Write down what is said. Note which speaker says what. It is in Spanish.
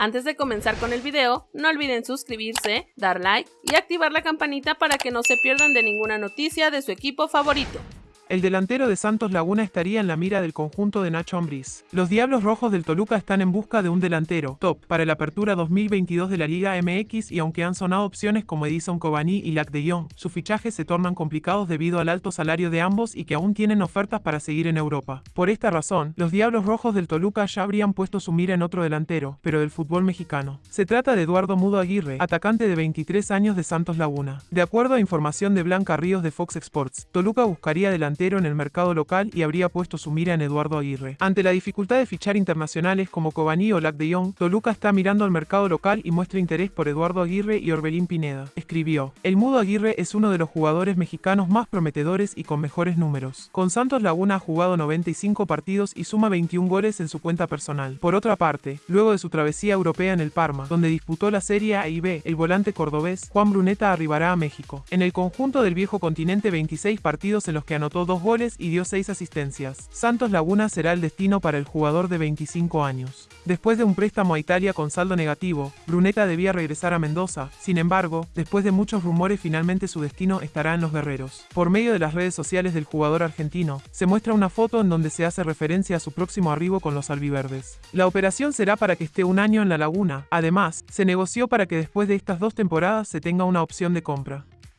Speaker 1: Antes de comenzar con el video, no olviden suscribirse, dar like y activar la campanita para que no se pierdan de ninguna noticia de su equipo favorito.
Speaker 2: El delantero de Santos Laguna estaría en la mira del conjunto de Nacho Ambriz. Los Diablos Rojos del Toluca están en busca de un delantero top para la apertura 2022 de la Liga MX y aunque han sonado opciones como Edison Cavani y Lac de Jong, sus fichajes se tornan complicados debido al alto salario de ambos y que aún tienen ofertas para seguir en Europa. Por esta razón, los Diablos Rojos del Toluca ya habrían puesto su mira en otro delantero, pero del fútbol mexicano. Se trata de Eduardo Mudo Aguirre, atacante de 23 años de Santos Laguna. De acuerdo a información de Blanca Ríos de Fox Sports, Toluca buscaría en el mercado local y habría puesto su mira en Eduardo Aguirre. Ante la dificultad de fichar internacionales como Cobani o Lac de Jong, Toluca está mirando al mercado local y muestra interés por Eduardo Aguirre y Orbelín Pineda. Escribió, el Mudo Aguirre es uno de los jugadores mexicanos más prometedores y con mejores números. Con Santos Laguna ha jugado 95 partidos y suma 21 goles en su cuenta personal. Por otra parte, luego de su travesía europea en el Parma, donde disputó la Serie A y B, el volante cordobés Juan Bruneta arribará a México. En el conjunto del viejo continente 26 partidos en los que anotó dos goles y dio seis asistencias. Santos Laguna será el destino para el jugador de 25 años. Después de un préstamo a Italia con saldo negativo, Bruneta debía regresar a Mendoza. Sin embargo, después de muchos rumores finalmente su destino estará en los guerreros. Por medio de las redes sociales del jugador argentino, se muestra una foto en donde se hace referencia a su próximo arribo con los albiverdes. La operación será para que esté un año en la laguna. Además, se negoció para que después de estas dos temporadas se tenga una opción de compra.